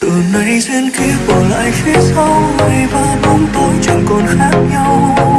từ nay duyên kiếp bỏ lại phía sau ngày và bóng tối chẳng còn khác nhau.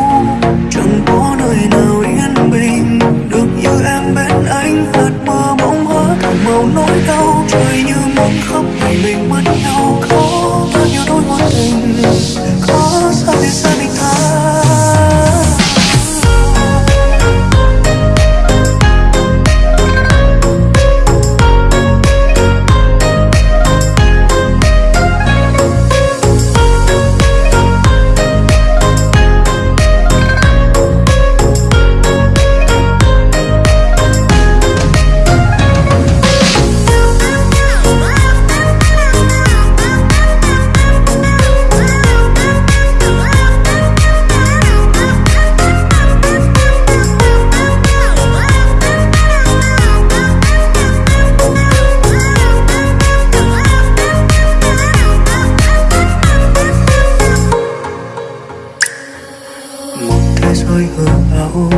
Hơi hư ảo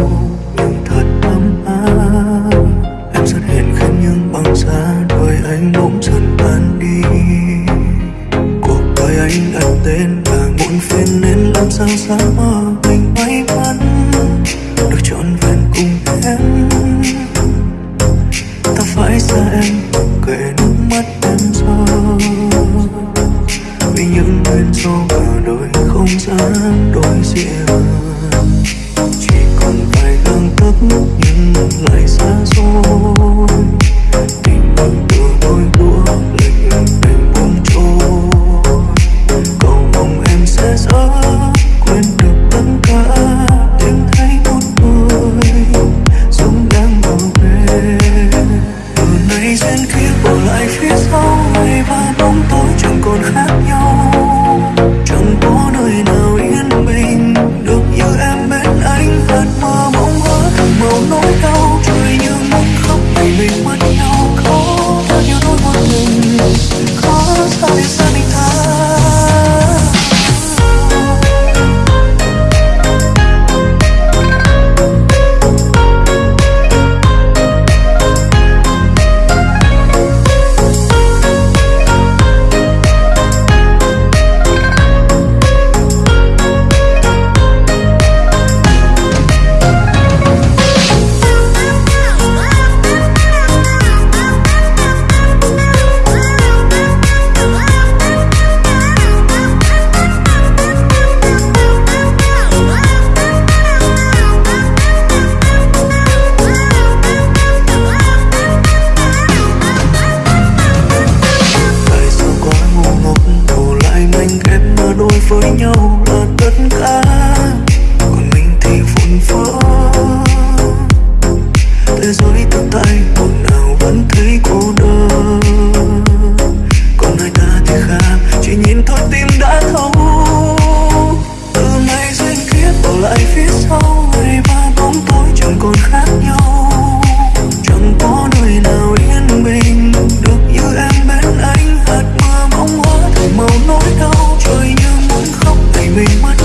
nhưng thật ấm áp. Em xuất hiện khiến những băng giá đôi anh bỗng dần tan đi. Cuộc đời anh đặt tên là muộn phiền nên làm sao xa mơ mình may mắn. Được trọn vẹn cùng em. Ta phải xa em, kể nước mắt em rơi vì những nguyên do cả đời không gian đối diện gang nhưng lại xa xôi. nhìn thôi, tim đã thấu từ nay duyên kiếp bỏ lại phía sau, ngày ba bóng tối chẳng còn khác nhau. Chẳng có nơi nào yên bình, được như em bên anh. Hạt mưa bóng hóa thành màu nỗi đau, trời như muốn khóc ngày mình mất